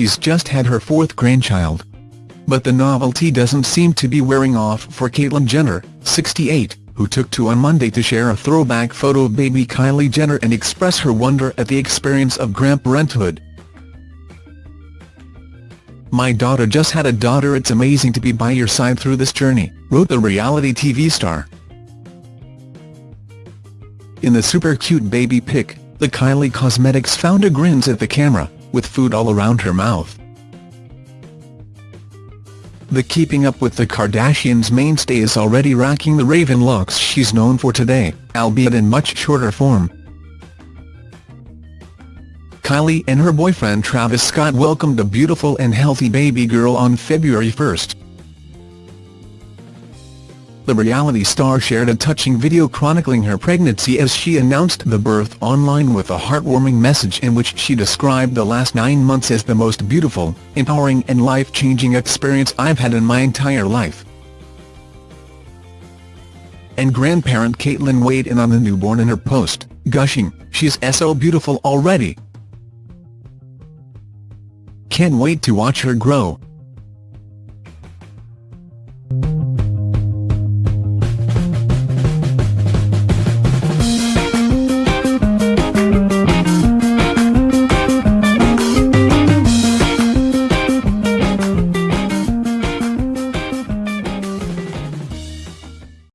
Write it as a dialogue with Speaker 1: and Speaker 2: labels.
Speaker 1: she's just had her fourth grandchild. But the novelty doesn't seem to be wearing off for Caitlyn Jenner, 68, who took to on Monday to share a throwback photo of baby Kylie Jenner and express her wonder at the experience of grandparenthood. My daughter just had a daughter it's amazing to be by your side through this journey, wrote the reality TV star. In the super cute baby pic, the Kylie Cosmetics founder grins at the camera, with food all around her mouth. The Keeping Up with the Kardashians mainstay is already racking the raven looks she's known for today, albeit in much shorter form. Kylie and her boyfriend Travis Scott welcomed a beautiful and healthy baby girl on February 1. The reality star shared a touching video chronicling her pregnancy as she announced the birth online with a heartwarming message in which she described the last nine months as the most beautiful, empowering and life-changing experience I've had in my entire life. And grandparent Caitlyn weighed in on the newborn in her post, gushing, she's so beautiful already. Can't wait to watch her grow.